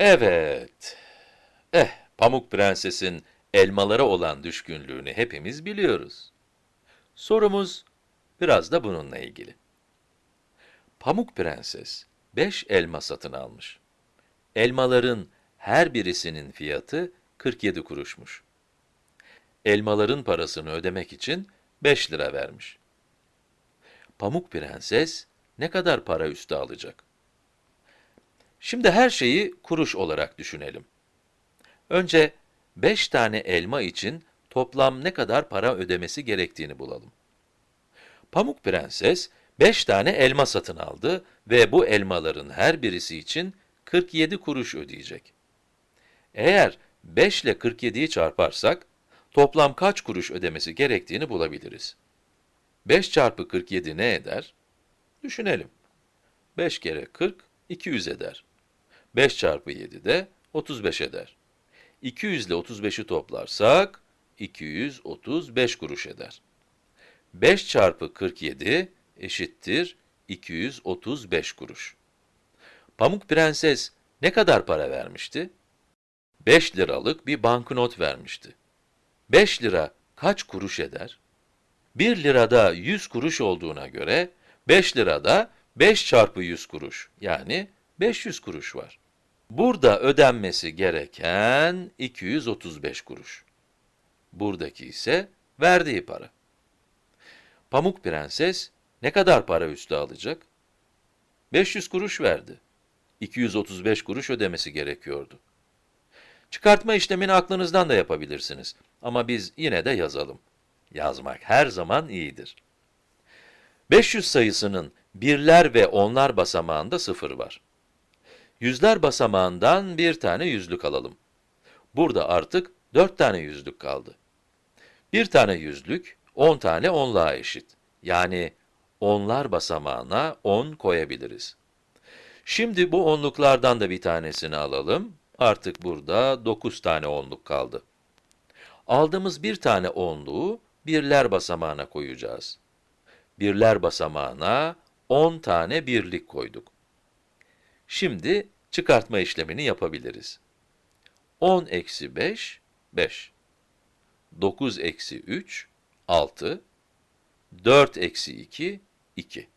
Evet. Eh, Pamuk Prenses'in elmalara olan düşkünlüğünü hepimiz biliyoruz. Sorumuz biraz da bununla ilgili. Pamuk Prenses 5 elma satın almış. Elmaların her birisinin fiyatı 47 kuruşmuş. Elmaların parasını ödemek için 5 lira vermiş. Pamuk Prenses ne kadar para üstü alacak? Şimdi her şeyi kuruş olarak düşünelim. Önce 5 tane elma için toplam ne kadar para ödemesi gerektiğini bulalım. Pamuk Prenses 5 tane elma satın aldı ve bu elmaların her birisi için 47 kuruş ödeyecek. Eğer 5 ile 47'yi çarparsak, toplam kaç kuruş ödemesi gerektiğini bulabiliriz. 5 çarpı 47 ne eder? Düşünelim. 5 kere 40, 200 eder. 5 çarpı 7 de 35 eder. 200 ile 35'i toplarsak, 235 kuruş eder. 5 çarpı 47 eşittir 235 kuruş. Pamuk Prenses ne kadar para vermişti? 5 liralık bir banknot vermişti. 5 lira kaç kuruş eder? 1 lirada 100 kuruş olduğuna göre 5 lirada 5 çarpı 100 kuruş yani 500 kuruş var. Burada ödenmesi gereken 235 kuruş. Buradaki ise verdiği para. Pamuk Prenses ne kadar para üstü alacak? 500 kuruş verdi. 235 kuruş ödemesi gerekiyordu. Çıkartma işlemini aklınızdan da yapabilirsiniz. Ama biz yine de yazalım. Yazmak her zaman iyidir. 500 sayısının birler ve onlar basamağında sıfır var. Yüzler basamağından bir tane yüzlük alalım. Burada artık 4 tane yüzlük kaldı. Bir tane yüzlük, 10 tane onluğa eşit. Yani onlar basamağına 10 koyabiliriz. Şimdi bu onluklardan da bir tanesini alalım. Artık burada 9 tane onluk kaldı. Aldığımız bir tane onluğu birler basamağına koyacağız. Birler basamağına 10 tane birlik koyduk. Şimdi çıkartma işlemini yapabiliriz. 10 eksi 5, 5. 9 eksi 3, 6. 4 eksi 2, 2.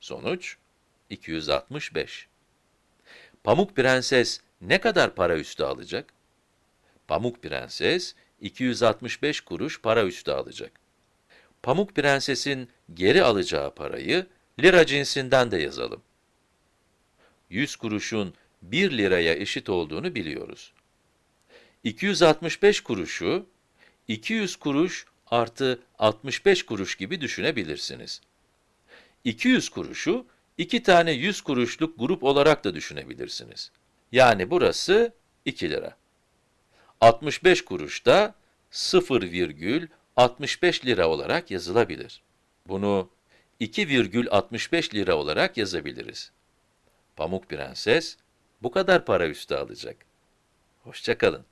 Sonuç 265. Pamuk Prenses ne kadar para üstü alacak? Pamuk Prenses 265 kuruş para üstü alacak. Pamuk Prenses'in geri alacağı parayı lira cinsinden de yazalım. 100 kuruşun 1 liraya eşit olduğunu biliyoruz. 265 kuruşu 200 kuruş artı 65 kuruş gibi düşünebilirsiniz. 200 kuruşu iki tane 100 kuruşluk grup olarak da düşünebilirsiniz. Yani burası 2 lira. 65 kuruş da 0,65 lira olarak yazılabilir. Bunu 2,65 lira olarak yazabiliriz. Pamuk Prenses bu kadar para üstü alacak. Hoşça kalın.